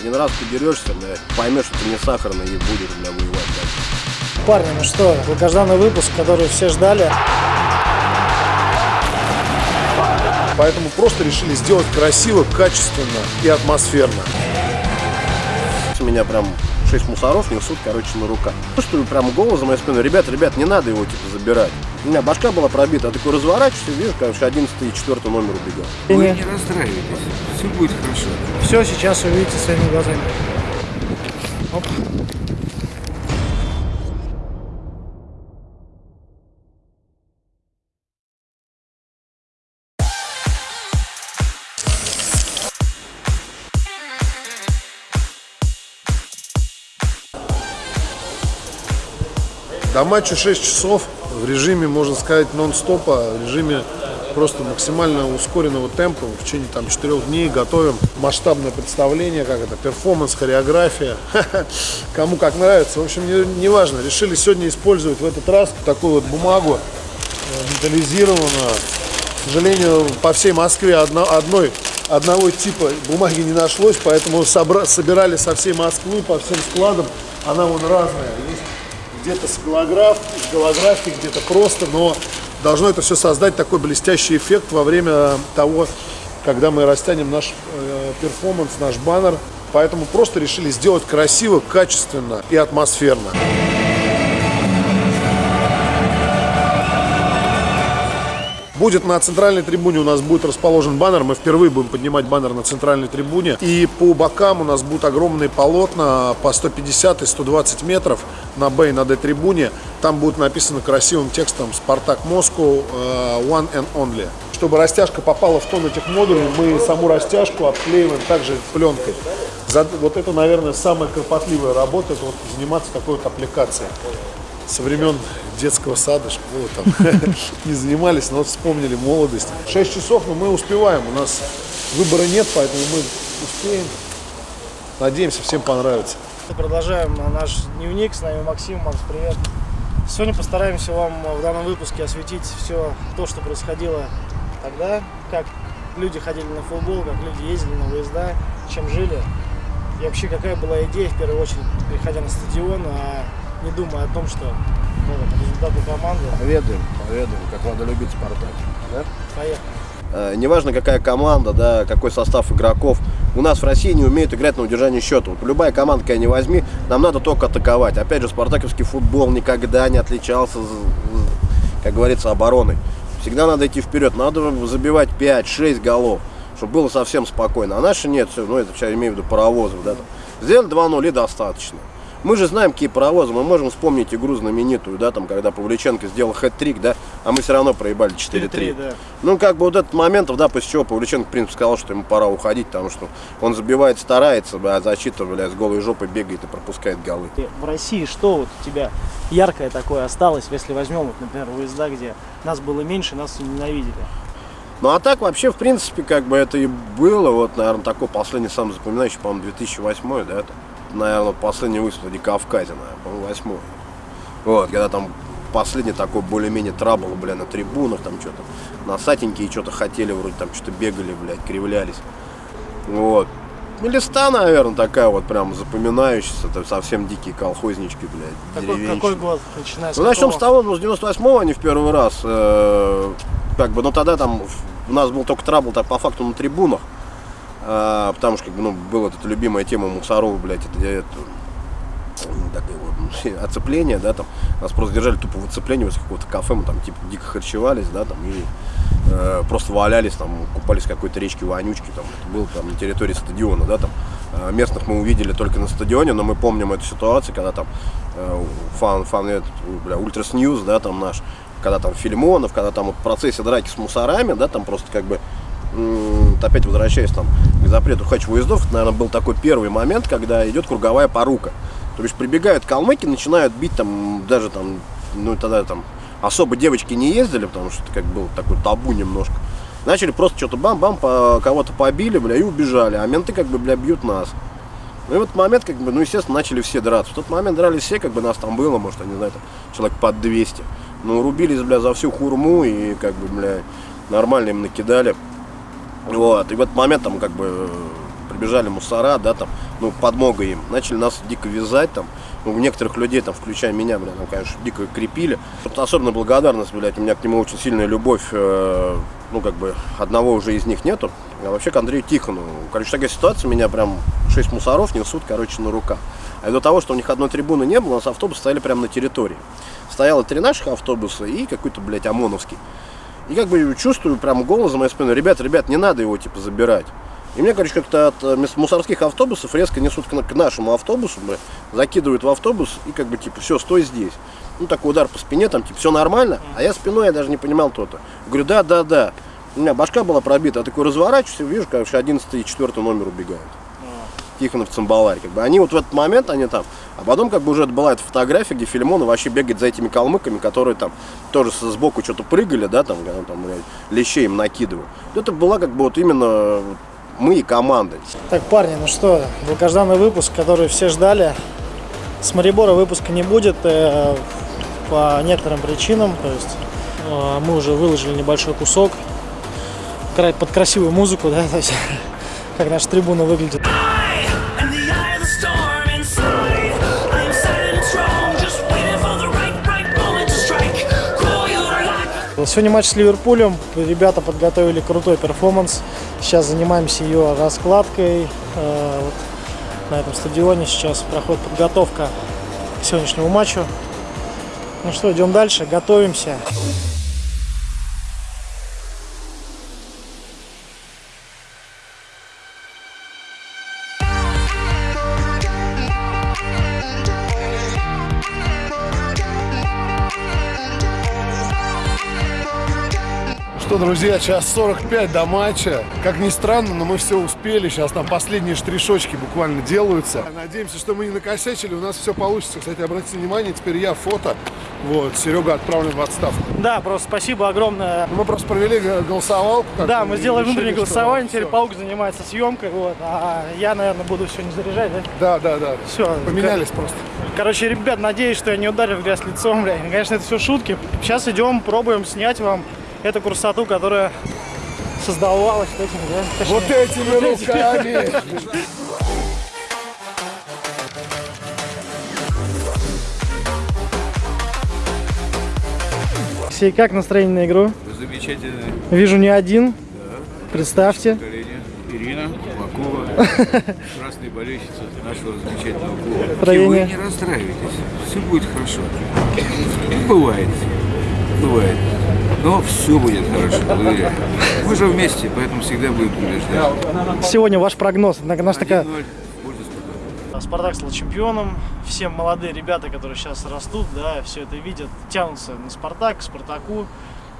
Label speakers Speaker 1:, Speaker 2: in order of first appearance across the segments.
Speaker 1: Один раз подерешься, бля, поймешь, что ты не сахарный и будешь, бля, воевать дальше.
Speaker 2: Парни, ну что, долгожданный выпуск, который все ждали.
Speaker 3: Поэтому просто решили сделать красиво, качественно и атмосферно.
Speaker 1: Меня прям шесть мусоров несут, короче, на руках. Ну что, прям голос за моей спиной, ребят, ребят, не надо его, типа, забирать. У меня башка была пробита, я такой разворачиваюсь, вижу, короче, 11 и 4 номер убегал.
Speaker 4: Вы не расстраивайтесь, все будет хорошо.
Speaker 2: Все сейчас увидите своими глазами. Оп.
Speaker 3: До матча 6 часов в режиме, можно сказать, нон-стопа, в режиме просто максимально ускоренного темпа. В течение там 4 дней готовим масштабное представление, как это, перформанс, хореография. Кому как нравится. В общем, не, не. Решили сегодня использовать в этот раз такую вот бумагу э, металлизированную. К сожалению, по всей Москве одно, одной одного типа бумаги не нашлось, поэтому собра, собирали со всей Москвы, по всем складам. Она вон разная. Есть где-то с голограф, голографией, где-то просто, но должно это все создать такой блестящий эффект во время того, когда мы растянем наш э, перформанс, наш баннер. Поэтому просто решили сделать красиво, качественно и атмосферно. Будет на центральной трибуне у нас будет расположен баннер. Мы впервые будем поднимать баннер на центральной трибуне. И по бокам у нас будут огромные полотна по 150 и 120 метров на Б на Д трибуне. Там будет написано красивым текстом «Спартак Москву э, One and Only». Чтобы растяжка попала в тон этих модулей, мы саму растяжку обклеиваем также пленкой. Вот это, наверное, самая кропотливая работа, это вот заниматься такой вот аппликацией со времен детского сада, школы там не занимались, но вспомнили молодость. 6 часов, но мы успеваем, у нас выбора нет, поэтому мы успеем. Надеемся, всем понравится.
Speaker 2: Продолжаем наш дневник, с нами Максим. Макс, привет. Сегодня постараемся вам в данном выпуске осветить все то, что происходило тогда, как люди ходили на футбол, как люди ездили на выезда, чем жили. И вообще, какая была идея, в первую очередь, приходя на стадион, а не думая о том, что ну, результаты команды.
Speaker 1: Поведаем, поведаем, как надо любить Спартак. Да?
Speaker 2: Поехали.
Speaker 1: Э, неважно какая команда, да, какой состав игроков, у нас в России не умеют играть на удержание счета. Вот любая команда, какая не возьми, нам надо только атаковать. Опять же, спартаковский футбол никогда не отличался, как говорится, обороной. Всегда надо идти вперед, надо забивать 5-6 голов, чтобы было совсем спокойно. А наши нет, все, ну это сейчас имею в виду паровозов, да, там. Сделали 2-0 и достаточно. Мы же знаем, какие паровозы, мы можем вспомнить игру знаменитую, да, там, когда Павличенко сделал хэт-трик, да, а мы все равно проебали 4-3.
Speaker 2: Да.
Speaker 1: Ну, как бы вот этот момент, да, после чего Павличенко, в принципе, сказал, что ему пора уходить, потому что он забивает, старается, а защита, бля, с голой жопой бегает и пропускает голы.
Speaker 2: В России что вот у тебя яркое такое осталось, если возьмем, вот, например, выезда, где нас было меньше, нас ненавидели?
Speaker 1: Ну, а так, вообще, в принципе, как бы это и было, вот, наверное, такой последний, самый запоминающий, по-моему, 2008, да, это наверное, последний выступ на Кавказе, наверное, по-моему, восьмой. Вот, когда там последний такой более-менее трабл, бля, на трибунах, там что-то, носатенькие что-то хотели, вроде там что-то бегали, блядь, кривлялись. Вот. Ну, листа, наверное, такая вот прям запоминающаяся, это совсем дикие колхознички, блядь,
Speaker 2: какой, какой год, начиная с
Speaker 1: Ну, начнем с того, ну, с 98-го они в первый раз, э, как бы, ну, тогда там у нас был только трабл так, по факту на трибунах, а, потому что как бы, ну, была эта любимая тема Мусорова, блядь, это, это такое вот, оцепление, да, там, нас просто держали тупо в оцеплении возле какого-то кафе, мы там типа дико харчевались, да, там, и э, просто валялись, там, купались в какой-то речке вонючки, там, это было там на территории стадиона, да, там, э, местных мы увидели только на стадионе, но мы помним эту ситуацию, когда там э, фан, фан, этот, бля, Ultras News, да, там наш, когда там Филимонов, когда там вот в процессе драки с мусорами, да, там просто как бы опять возвращаясь там к запрету хач-выездов, это, наверное, был такой первый момент, когда идет круговая порука. То есть прибегают калмыки, начинают бить там, даже там, ну тогда там особо девочки не ездили, потому что это как был такой табу немножко. Начали просто что-то бам-бам, по, кого-то побили, бля, и убежали, а менты как бы, бля, бьют нас. Ну и в этот момент, как бы, ну, естественно, начали все драться. В тот момент дрались все, как бы нас там было, может, я не знаю, там, человек под 200. Ну, рубились, бля, за всю хурму и, как бы, бля, нормально им накидали. Вот, и в этот момент там как бы прибежали мусора, да, там, ну, подмога им. Начали нас дико вязать, там, ну, некоторых людей, там, включая меня, бля, там, конечно, дико крепили. Тут особенно благодарность, блядь, у меня к нему очень сильная любовь, э, ну, как бы, одного уже из них нету. А вообще к Андрею Тихону. Короче, такая ситуация, меня прям шесть мусоров несут, короче, на руках. А из-за того, что у них одной трибуны не было, у нас автобусы стояли прямо на территории. Стояло три наших автобуса и какой-то, блядь, ОМОНовский. И как бы чувствую прям голос за моей спиной, ребят, ребят, не надо его, типа, забирать. И мне, короче, как-то от э, мусорских автобусов резко несут к, к нашему автобусу, бля, закидывают в автобус и как бы, типа, все, стой здесь. Ну, такой удар по спине, там, типа, все нормально, а я спиной, я даже не понимал то-то. Говорю, да, да, да. У меня башка была пробита, я такой разворачиваюсь и вижу, короче, 11 и 4 номер убегают. Тихонов Цимбаларь. Как бы они вот в этот момент, они там, а потом как бы уже это была эта фотография, где Филимонов вообще бегает за этими калмыками, которые там тоже сбоку что-то прыгали, да, там, когда там блядь, лещей им накидывают. Это была как бы вот именно мы и команда.
Speaker 2: Так, парни, ну что, долгожданный выпуск, который все ждали. С Марибора выпуска не будет э, по некоторым причинам. То есть э, мы уже выложили небольшой кусок под красивую музыку, да, то есть как наша трибуна выглядит. Сегодня матч с Ливерпулем. Ребята подготовили крутой перформанс. Сейчас занимаемся ее раскладкой. Э, вот на этом стадионе сейчас проходит подготовка к сегодняшнему матчу. Ну что, идем дальше, готовимся.
Speaker 3: Друзья, час 45 до матча. Как ни странно, но мы все успели. Сейчас там последние штришочки буквально делаются. Надеемся, что мы не накосячили. У нас все получится. Кстати, обратите внимание, теперь я фото. Вот, Серега отправлен в отставку.
Speaker 2: Да, просто спасибо огромное.
Speaker 3: Мы просто провели голосовалку.
Speaker 2: Да, мы сделали внутреннее голосование, теперь
Speaker 3: всё.
Speaker 2: Паук занимается съемкой, вот, а я, наверное, буду сегодня заряжать, да?
Speaker 3: Да, да, да.
Speaker 2: Все.
Speaker 3: Поменялись просто.
Speaker 2: Короче, ребят, надеюсь, что я не ударил в грязь лицом, бля. Конечно, это все шутки. Сейчас идем, пробуем снять вам эту красоту, которая создавалась вот этими, да? Точнее,
Speaker 3: Вот этими руками.
Speaker 2: Алексей, как настроение на игру?
Speaker 4: Замечательное
Speaker 2: Вижу не один. Представьте.
Speaker 4: поколение. Ирина Макова, красная болельщица нашего замечательного клуба.
Speaker 2: Настроение.
Speaker 4: И вы не расстраивайтесь, все будет хорошо. Бывает, бывает. Но все будет хорошо, уверяю. Мы же вместе, поэтому всегда будем побеждать.
Speaker 2: Сегодня ваш прогноз. На- Наша такая
Speaker 4: 1-0 в пользу «Спартака».
Speaker 2: Спартак стал чемпионом. Все молодые ребята, которые сейчас растут, да, все это видят, тянутся на Спартак, к Спартаку.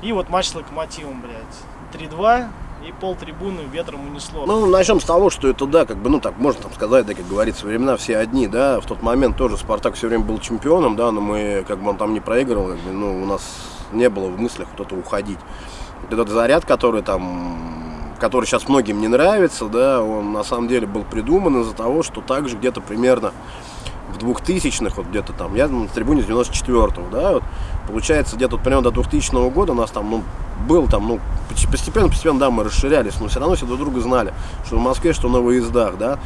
Speaker 2: И вот матч с Локомотивом, блядь. 3-2 и пол трибуны ветром унесло.
Speaker 1: Ну, начнем с того, что это, да, как бы, ну, так можно там сказать, да, как говорится, времена все одни, да, в тот момент тоже Спартак все время был чемпионом, да, но мы, как бы, он там не проигрывал, как бы, ну, у нас не было в мыслях кто-то уходить. Этот заряд, который там, который сейчас многим не нравится, да, он на самом деле был придуман из-за того, что также где-то примерно в 2000-х, вот где-то там, я на трибуне с 94-го, да, вот, получается, где-то вот примерно до 2000 года у нас там, ну, был там, ну, постепенно, постепенно, да, мы расширялись, но все равно все друг друга знали, что в Москве, что на выездах, да,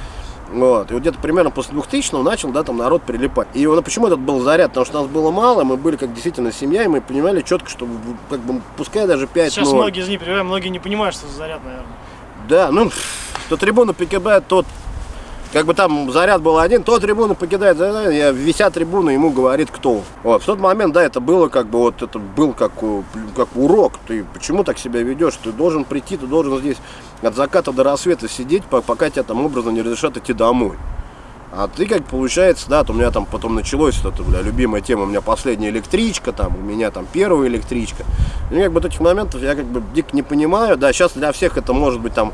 Speaker 1: вот, и вот где-то примерно после 2000 начал, да, там народ прилипать. И вот почему этот был заряд? Потому что нас было мало, мы были как действительно семья, и мы понимали четко, что как бы пускай даже 5
Speaker 2: Сейчас многие из них, многие не понимают, что за заряд, наверное.
Speaker 1: Да, ну, то трибуна покидает, тот, как бы там заряд был один, то трибуна покидает, я вися трибуну, ему говорит кто. Вот, в тот момент, да, это было как бы, вот это был как, э, как урок, ты почему так себя ведешь, ты должен прийти, ты должен здесь от заката до рассвета сидеть, по- пока тебе там образно не разрешат идти домой. А ты как получается, да, то у меня там потом началось вот это, бля, любимая тема, у меня последняя электричка, там, у меня там первая электричка. И как бы этих моментов я как бы дико не понимаю, да, сейчас для всех это может быть там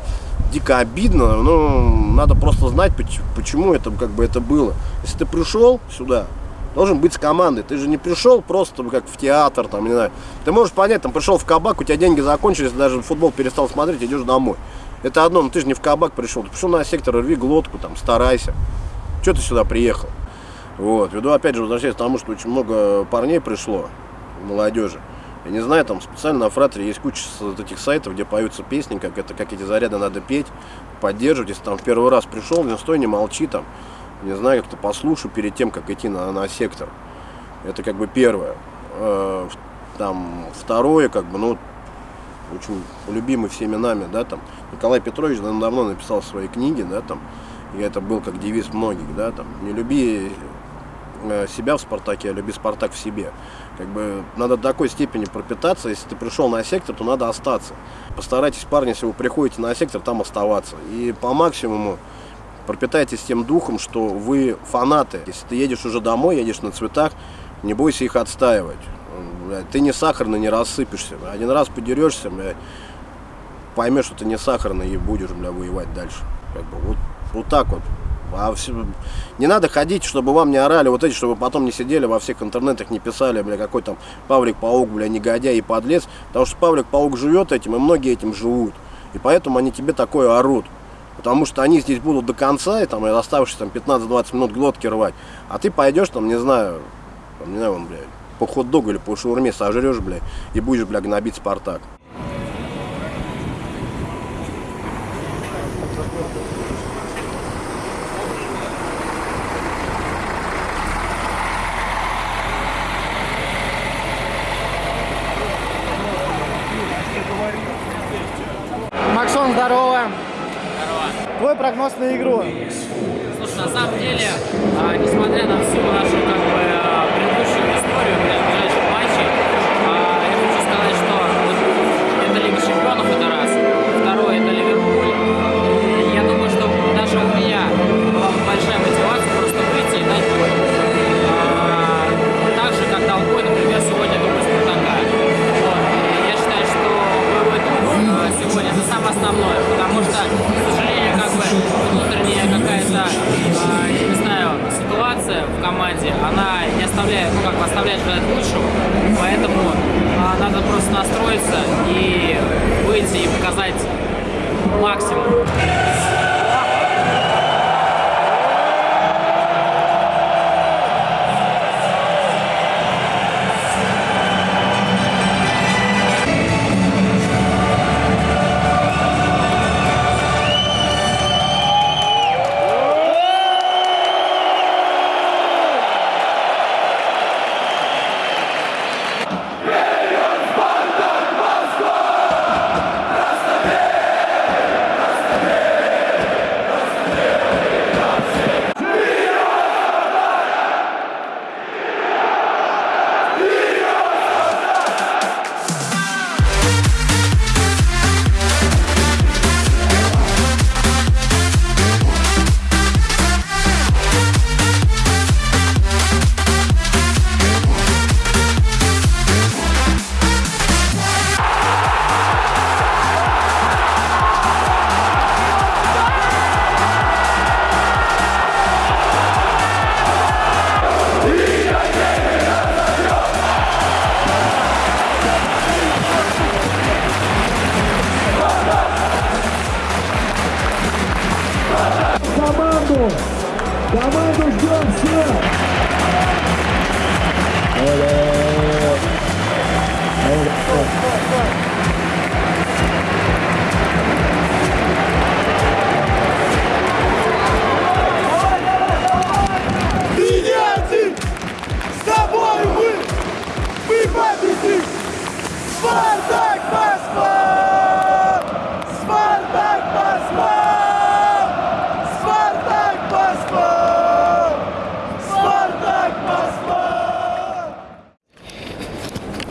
Speaker 1: дико обидно, но надо просто знать, поч- почему это как бы это было. Если ты пришел сюда, должен быть с командой. Ты же не пришел просто как в театр, там, не знаю. Ты можешь понять, там пришел в кабак, у тебя деньги закончились, даже футбол перестал смотреть, идешь домой. Это одно, но ты же не в кабак пришел, ты пришел на сектор, рви глотку, там, старайся. Что ты сюда приехал? Вот, веду опять же возвращаясь к тому, что очень много парней пришло, молодежи. Я не знаю, там специально на фратере есть куча вот этих сайтов, где поются песни, как это, как эти заряды надо петь. поддерживать. Если там в первый раз пришел, не стой, не молчи там. Не знаю, как-то послушай перед тем, как идти на, на сектор. Это как бы первое. Э, Там второе, как бы, ну, очень любимый всеми нами, да, там, Николай Петрович да, давно написал свои книги, да, там, и это был как девиз многих, да, там, не люби себя в Спартаке, а люби Спартак в себе. Как бы надо до такой степени пропитаться, если ты пришел на сектор, то надо остаться. Постарайтесь, парни, если вы приходите на сектор, там оставаться. И по максимуму пропитайтесь тем духом, что вы фанаты. Если ты едешь уже домой, едешь на цветах, не бойся их отстаивать. Ты не сахарный, не рассыпешься. Один раз подерешься, блядь, поймешь, что ты не сахарный и будешь, бля, воевать дальше. Как бы вот, вот так вот. А всё- не надо ходить, чтобы вам не орали вот эти, чтобы потом не сидели во всех интернетах, не писали, бля, какой там Павлик-паук, бля, негодяй и подлец. Потому что Павлик-паук живет этим, и многие этим живут. И поэтому они тебе такое орут. Потому что они здесь будут до конца, и там и оставшиеся там 15-20 минут глотки рвать. А ты пойдешь там, не знаю, там, не знаю, вон, блядь, по хот-догу или по шаурме сожрешь, блядь, и будешь, бля, гнобить Спартак.
Speaker 2: Твой прогноз на игру.
Speaker 5: Слушай, на самом деле, а, несмотря на всю нашу как бы а, предыдущую историю команде, она не оставляет, ну как бы оставляет желать лучшего, поэтому а, надо просто настроиться и выйти и показать максимум.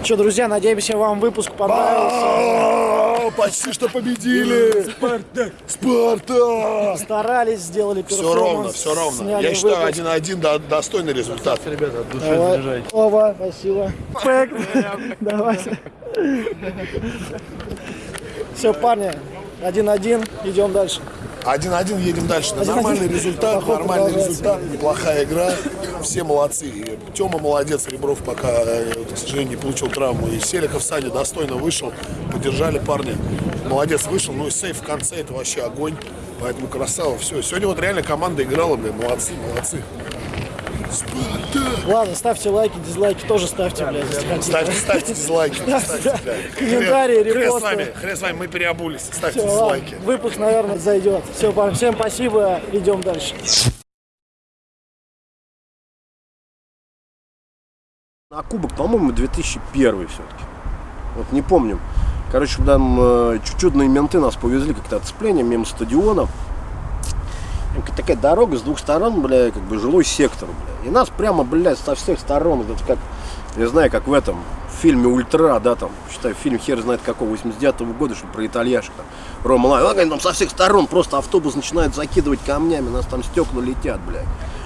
Speaker 2: Что, друзья, надеемся, вам выпуск понравился.
Speaker 3: Почти что победили! Спартак! Спартак!
Speaker 2: Старались, сделали
Speaker 3: Все
Speaker 2: перформанс.
Speaker 3: ровно, все ровно. Я считаю,
Speaker 2: выпуск.
Speaker 3: 1-1 до- достойный результат. Ребята, от
Speaker 2: Давай. Ова, спасибо. Пэк. Давай. Все, парни, один-один, идем дальше.
Speaker 3: 1-1 едем дальше. Да,
Speaker 2: 1-1.
Speaker 3: Нормальный результат, нормальный результат, неплохая игра. Все молодцы. Тема молодец, Ребров пока, э, к сожалению, не получил травму. И Селиков Саня достойно вышел, поддержали парня. Молодец вышел, ну и сейф в конце, это вообще огонь. Поэтому красава, все. Сегодня вот реально команда играла, блин, молодцы, молодцы.
Speaker 2: Ладно, ставьте лайки, дизлайки тоже ставьте, блядь, если хотите.
Speaker 3: Ставьте, ставьте дизлайки. ставьте, да.
Speaker 2: Комментарии,
Speaker 3: Хрен с
Speaker 2: репосты.
Speaker 3: вами, хрен с вами, мы переобулись. Ставьте
Speaker 2: ладно,
Speaker 3: дизлайки.
Speaker 2: Выпуск, наверное, зайдет. Все, парни, всем спасибо, идем дальше.
Speaker 1: На кубок, по-моему, 2001 все-таки. Вот не помним. Короче, там э, чудные менты нас повезли как-то отцепление мимо стадиона. Такая дорога с двух сторон, бля, как бы жилой сектор, бля. И нас прямо, блядь, со всех сторон, это как, я знаю, как в этом фильме «Ультра», да, там, считай, фильм хер знает какого, 89 года, что про итальяшек, там, Рома Лай, а, там со всех сторон просто автобус начинает закидывать камнями, нас там стекла летят, блядь.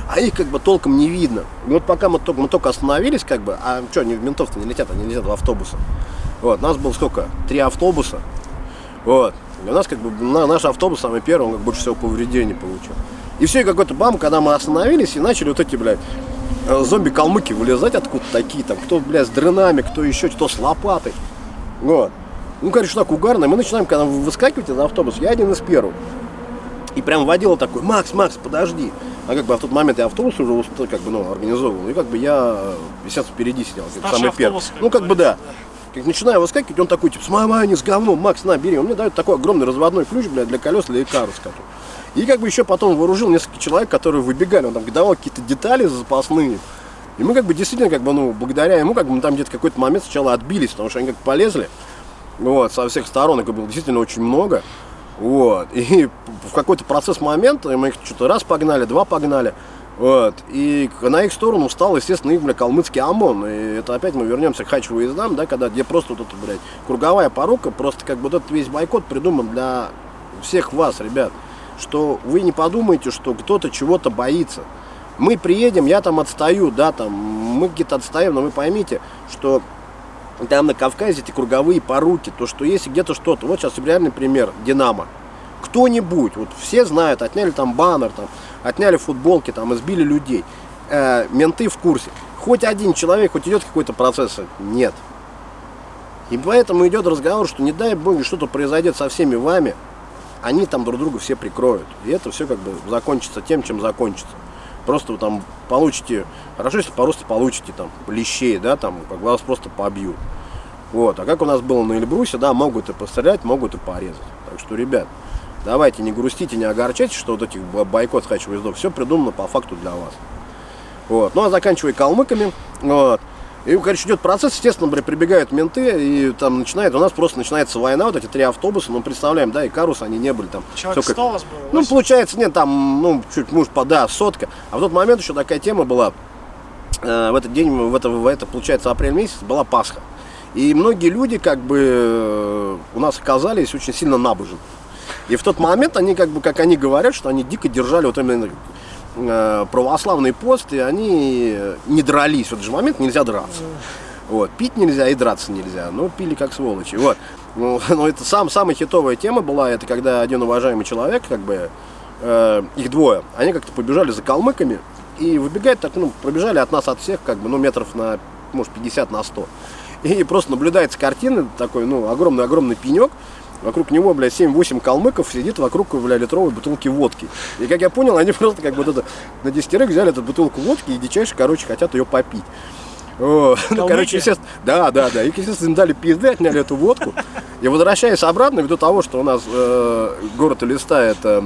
Speaker 1: А их как бы толком не видно. И вот пока мы только, мы только остановились, как бы, а что, они в ментов-то не летят, они летят в автобусы. Вот, нас было сколько? Три автобуса. Вот. И у нас как бы на, наш автобус самый первый, он как больше всего повреждений получил. И все, и какой-то бам, когда мы остановились и начали вот эти, блядь, э, зомби-калмыки вылезать откуда такие, там, кто, блядь, с дрынами, кто еще, кто с лопатой. Вот. Ну, короче, так угарно. Мы начинаем, когда вы выскакиваете на автобус, я один из первых. И прям водила такой, Макс, Макс, подожди. А как бы в тот момент я автобус уже как бы, ну, организовывал. И как бы я, э, естественно, впереди сидел, как
Speaker 2: Старший
Speaker 1: самый первый. Ну, как бы да. Начинаю выскакивать, он такой, типа, с мамой, с говном, Макс, на, бери. Он мне дает такой огромный разводной ключ, блядь, для колес, для который. И как бы еще потом вооружил несколько человек, которые выбегали, он там давал какие-то детали запасные. И мы как бы действительно, как бы, ну, благодаря ему, как бы мы там где-то какой-то момент сначала отбились, потому что они как полезли, вот, со всех сторон, их было действительно очень много. Вот. И в какой-то процесс момента мы их что-то раз погнали, два погнали. Вот. И на их сторону встал, естественно, их, бля, калмыцкий ОМОН. И это опять мы вернемся к хач-выездам, да, когда где просто вот эта, блядь, круговая порука, просто как бы вот этот весь бойкот придуман для всех вас, ребят. Что вы не подумайте, что кто-то чего-то боится. Мы приедем, я там отстаю, да, там, мы где-то отстаем, но вы поймите, что там на Кавказе эти круговые поруки, то, что есть где-то что-то. Вот сейчас реальный пример, Динамо. Кто-нибудь, вот все знают, отняли там баннер, там, отняли футболки, там, избили людей. Э, менты в курсе. Хоть один человек, хоть идет какой-то процесс, нет. И поэтому идет разговор, что не дай бог что-то произойдет со всеми вами, они там друг друга все прикроют. И это все как бы закончится тем, чем закончится. Просто вы там получите, хорошо, если просто получите там лещей, да, там, как вас просто побьют. Вот, а как у нас было на Эльбрусе, да, могут и пострелять, могут и порезать. Так что, ребят, давайте не грустите, не огорчайтесь, что вот этих бо- бойкот хач выездов, все придумано по факту для вас. Вот, ну а заканчивая калмыками, вот, и, короче, идет процесс, естественно, прибегают менты, и там начинает, у нас просто начинается война, вот эти три автобуса, ну, представляем, да, и Карус, они не были там.
Speaker 2: Человек
Speaker 1: как-
Speaker 2: 100 у вас было?
Speaker 1: ну,
Speaker 2: 80?
Speaker 1: получается, нет, там, ну, чуть, по, да, сотка. А в тот момент еще такая тема была, э, в этот день, в это, в это, получается, апрель месяц, была Пасха. И многие люди, как бы, э, у нас оказались очень сильно набожны. И в тот момент они, как бы, как они говорят, что они дико держали вот именно э, православный пост, и они не дрались. В этот же момент нельзя драться. Вот, пить нельзя и драться нельзя, но пили как сволочи. Вот. Ну, но это сам, самая хитовая тема была, это когда один уважаемый человек, как бы, э, их двое, они как-то побежали за калмыками и выбегают так, ну, пробежали от нас, от всех, как бы, ну, метров на, может, 50 на 100. И просто наблюдается картина, такой, ну, огромный-огромный пенек, Вокруг него, блядь, 7-8 калмыков сидит вокруг, бля, литровой бутылки водки. И, как я понял, они просто как бы это, на десятерых взяли эту бутылку водки и дичайше, короче, хотят ее попить. О, ну, короче, естественно, да, да, да. И, естественно, им дали пизды, отняли эту водку. И возвращаясь обратно, ввиду того, что у нас э, город Элиста это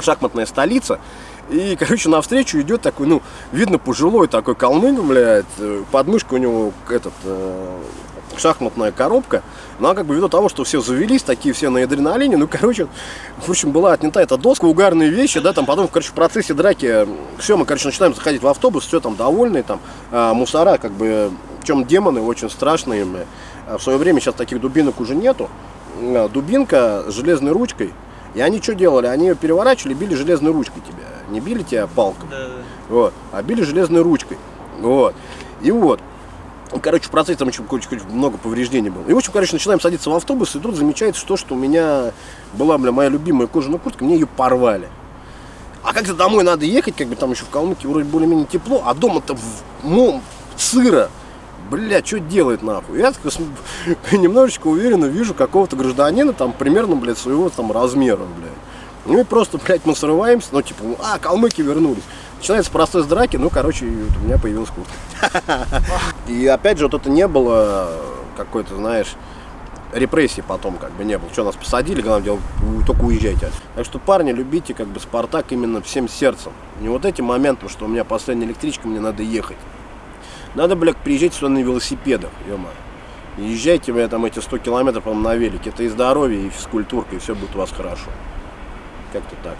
Speaker 1: шахматная столица, и, короче, навстречу идет такой, ну, видно, пожилой такой калмык, блядь, э, под мышкой у него этот, э, шахматная коробка. Ну, а как бы ввиду того, что все завелись, такие все на адреналине, ну, короче, в общем, была отнята эта доска, угарные вещи, да, там потом, короче, в процессе драки, все, мы, короче, начинаем заходить в автобус, все там довольные, там, а, мусора, как бы, чем демоны очень страшные, бля. А в свое время сейчас таких дубинок уже нету, А, дубинка с железной ручкой, и они что делали? Они ее переворачивали, били железной ручкой тебя, не били тебя палкой, вот, а били железной ручкой, вот, и вот, Короче, в процессе там еще много повреждений было. И, в общем, короче, начинаем садиться в автобус, и тут замечается то, что у меня была, бля, моя любимая кожаная куртка, мне ее порвали. А как-то домой надо ехать, как бы там еще в Калмыкии вроде более-менее тепло, а дома-то в, ну, сыро. Бля, что делать нахуй? Я так немножечко уверенно вижу какого-то гражданина, там, примерно, блядь, своего там размера, блядь. Ну и просто, блядь, мы срываемся, ну, типа, а, калмыки вернулись. Начинается процесс драки, ну, короче, у меня появилась куртка. И опять же, вот это не было какой-то, знаешь, репрессии потом как бы не было. Что, нас посадили, главное дело, только уезжайте. отсюда. Так что, парни, любите как бы Спартак именно всем сердцем. Не вот этим моментом, что у меня последняя электричка, мне надо ехать. Надо, блядь, приезжать сюда на велосипедах, ё Езжайте, бля, там эти 100 километров, по на велике. Это и здоровье, и физкультурка, и все будет у вас хорошо. Как-то так.